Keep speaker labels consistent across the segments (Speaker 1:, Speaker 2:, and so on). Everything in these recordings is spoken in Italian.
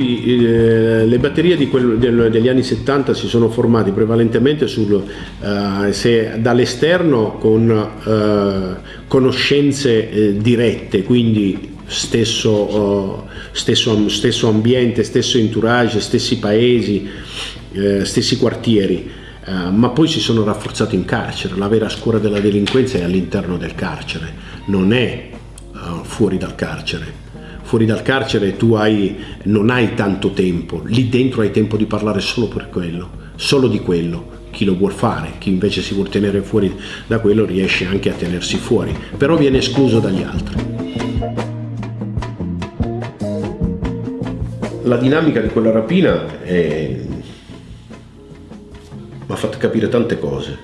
Speaker 1: eh, le batterie quel, del, degli anni 70 si sono formate prevalentemente sul, eh, dall'esterno con eh, conoscenze eh, dirette, quindi stesso, stesso, stesso, ambiente, stesso entourage, stessi paesi, eh, stessi quartieri. Uh, ma poi si sono rafforzati in carcere, la vera scuola della delinquenza è all'interno del carcere, non è uh, fuori dal carcere fuori dal carcere tu hai, non hai tanto tempo, lì dentro hai tempo di parlare solo per quello, solo di quello. Chi lo vuol fare, chi invece si vuol tenere fuori da quello riesce anche a tenersi fuori, però viene escluso dagli altri. La dinamica di quella rapina mi ha fatto capire tante cose,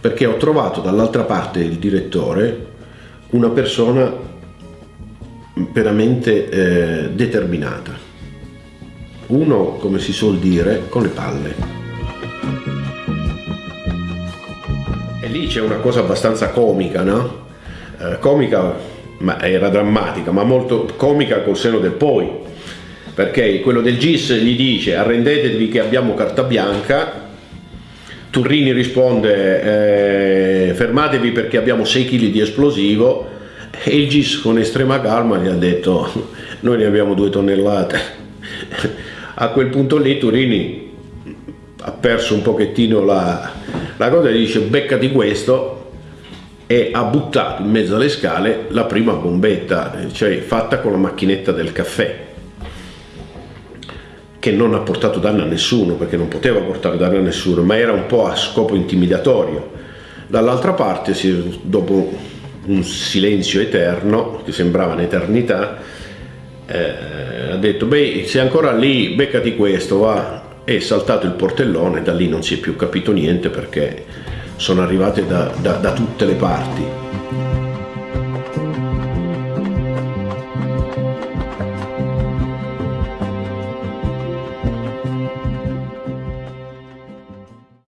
Speaker 1: perché ho trovato dall'altra parte il direttore una persona veramente eh, determinata. Uno, come si suol dire, con le palle. E lì c'è una cosa abbastanza comica, no? Eh, comica, ma era drammatica, ma molto comica col seno del poi. Perché quello del GIS gli dice arrendetevi che abbiamo carta bianca, Turrini risponde eh, fermatevi perché abbiamo 6 kg di esplosivo e il GIS con estrema calma gli ha detto noi ne abbiamo due tonnellate a quel punto lì Turini ha perso un pochettino la, la cosa e dice beccati questo e ha buttato in mezzo alle scale la prima bombetta cioè fatta con la macchinetta del caffè che non ha portato danno a nessuno perché non poteva portare danno a nessuno ma era un po' a scopo intimidatorio. Dall'altra parte dopo un silenzio eterno, che sembrava un'eternità, eh, ha detto, beh, sei ancora lì, beccati questo, va. E saltato il portellone, da lì non si è più capito niente perché sono arrivate da, da, da tutte le parti.